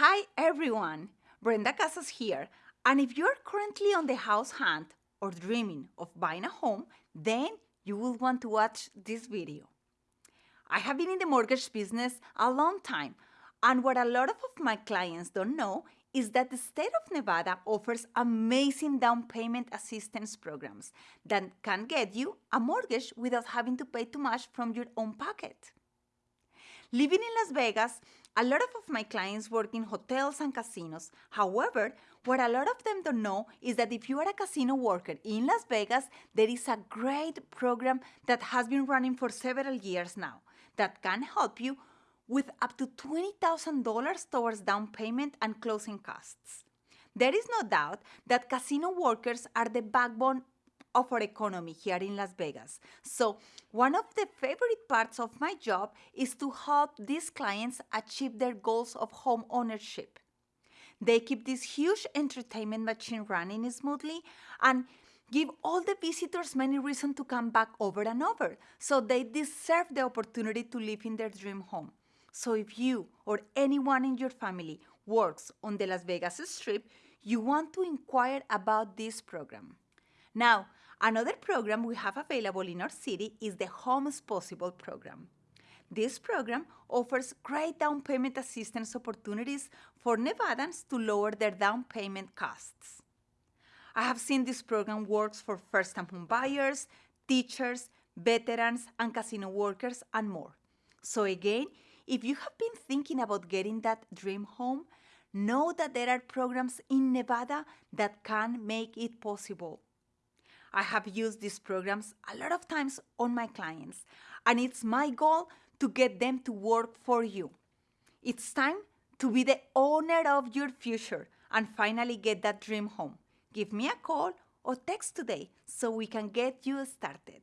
Hi everyone, Brenda Casas here. And if you're currently on the house hunt or dreaming of buying a home, then you will want to watch this video. I have been in the mortgage business a long time, and what a lot of my clients don't know is that the state of Nevada offers amazing down payment assistance programs that can get you a mortgage without having to pay too much from your own pocket. Living in Las Vegas, a lot of my clients work in hotels and casinos. However, what a lot of them don't know is that if you are a casino worker in Las Vegas, there is a great program that has been running for several years now that can help you with up to $20,000 towards down payment and closing costs. There is no doubt that casino workers are the backbone of our economy here in Las Vegas. So, one of the favorite parts of my job is to help these clients achieve their goals of home ownership. They keep this huge entertainment machine running smoothly and give all the visitors many reasons to come back over and over. So they deserve the opportunity to live in their dream home. So if you or anyone in your family works on the Las Vegas Strip, you want to inquire about this program. Now, another program we have available in our city is the Homes Possible program. This program offers great down payment assistance opportunities for Nevadans to lower their down payment costs. I have seen this program works for first-time home buyers, teachers, veterans, and casino workers, and more. So again, if you have been thinking about getting that dream home, know that there are programs in Nevada that can make it possible. I have used these programs a lot of times on my clients, and it's my goal to get them to work for you. It's time to be the owner of your future and finally get that dream home. Give me a call or text today so we can get you started.